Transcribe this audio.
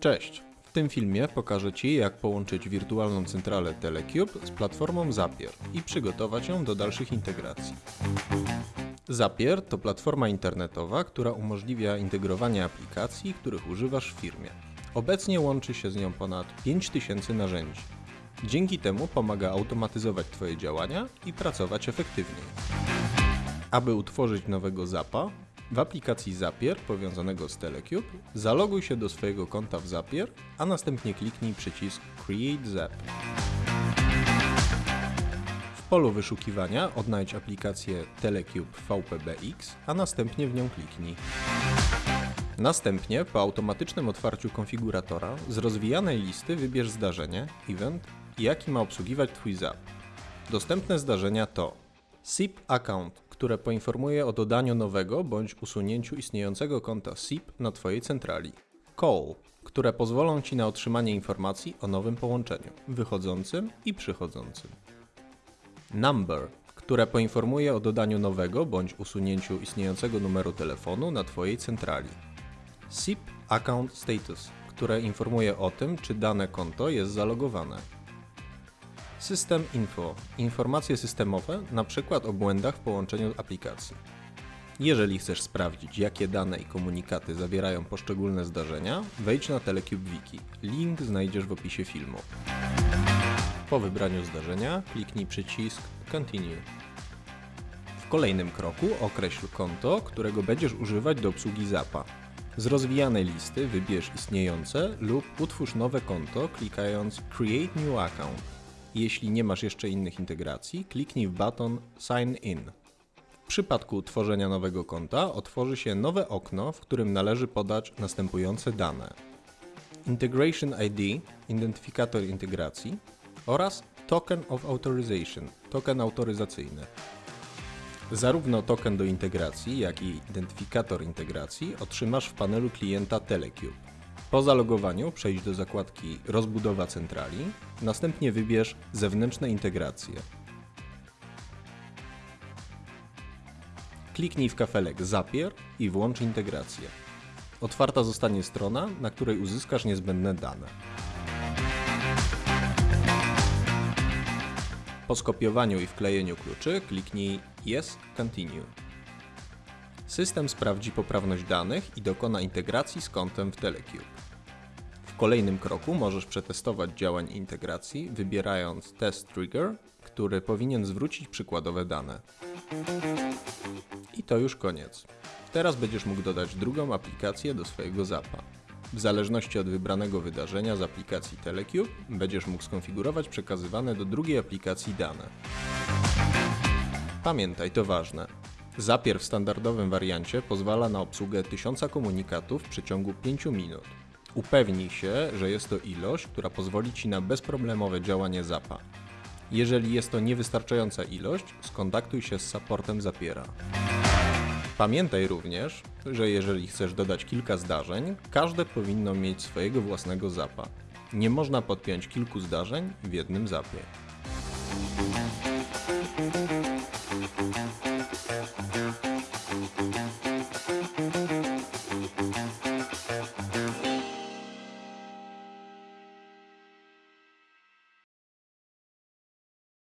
Cześć! W tym filmie pokażę Ci, jak połączyć wirtualną centralę Telecube z platformą Zapier i przygotować ją do dalszych integracji. Zapier to platforma internetowa, która umożliwia integrowanie aplikacji, których używasz w firmie. Obecnie łączy się z nią ponad 5000 narzędzi. Dzięki temu pomaga automatyzować Twoje działania i pracować efektywniej. Aby utworzyć nowego zapa, w aplikacji Zapier powiązanego z Telecube zaloguj się do swojego konta w Zapier, a następnie kliknij przycisk Create Zap. W polu wyszukiwania odnajdź aplikację Telecube VPBX, a następnie w nią kliknij. Następnie po automatycznym otwarciu konfiguratora z rozwijanej listy wybierz zdarzenie, event, jaki ma obsługiwać Twój zap. Dostępne zdarzenia to SIP account, które poinformuje o dodaniu nowego bądź usunięciu istniejącego konta SIP na Twojej centrali. Call, które pozwolą Ci na otrzymanie informacji o nowym połączeniu, wychodzącym i przychodzącym. Number, które poinformuje o dodaniu nowego bądź usunięciu istniejącego numeru telefonu na Twojej centrali. SIP Account Status, które informuje o tym, czy dane konto jest zalogowane. System Info informacje systemowe, np. o błędach w połączeniu aplikacji. Jeżeli chcesz sprawdzić, jakie dane i komunikaty zawierają poszczególne zdarzenia, wejdź na Telecube Wiki. Link znajdziesz w opisie filmu. Po wybraniu zdarzenia kliknij przycisk Continue. W kolejnym kroku określ konto, którego będziesz używać do obsługi zapa. Z rozwijanej listy wybierz istniejące lub utwórz nowe konto klikając Create New Account. Jeśli nie masz jeszcze innych integracji, kliknij w baton Sign In. W przypadku tworzenia nowego konta otworzy się nowe okno, w którym należy podać następujące dane. Integration ID, identyfikator integracji oraz Token of Authorization, token autoryzacyjny. Zarówno token do integracji, jak i identyfikator integracji otrzymasz w panelu klienta Telecube. Po zalogowaniu przejdź do zakładki Rozbudowa centrali, następnie wybierz Zewnętrzne integracje. Kliknij w kafelek Zapier i włącz integrację. Otwarta zostanie strona, na której uzyskasz niezbędne dane. Po skopiowaniu i wklejeniu kluczy kliknij Yes, Continue. System sprawdzi poprawność danych i dokona integracji z kontem w Telecube. W kolejnym kroku możesz przetestować działań integracji, wybierając Test Trigger, który powinien zwrócić przykładowe dane. I to już koniec. Teraz będziesz mógł dodać drugą aplikację do swojego zapa. W zależności od wybranego wydarzenia z aplikacji Telecube będziesz mógł skonfigurować przekazywane do drugiej aplikacji dane. Pamiętaj, to ważne. Zapier w standardowym wariancie pozwala na obsługę 1000 komunikatów w przeciągu 5 minut. Upewnij się, że jest to ilość, która pozwoli Ci na bezproblemowe działanie zapa. Jeżeli jest to niewystarczająca ilość, skontaktuj się z supportem Zapiera. Pamiętaj również, że jeżeli chcesz dodać kilka zdarzeń, każde powinno mieć swojego własnego zapa. Nie można podpiąć kilku zdarzeń w jednym zapie.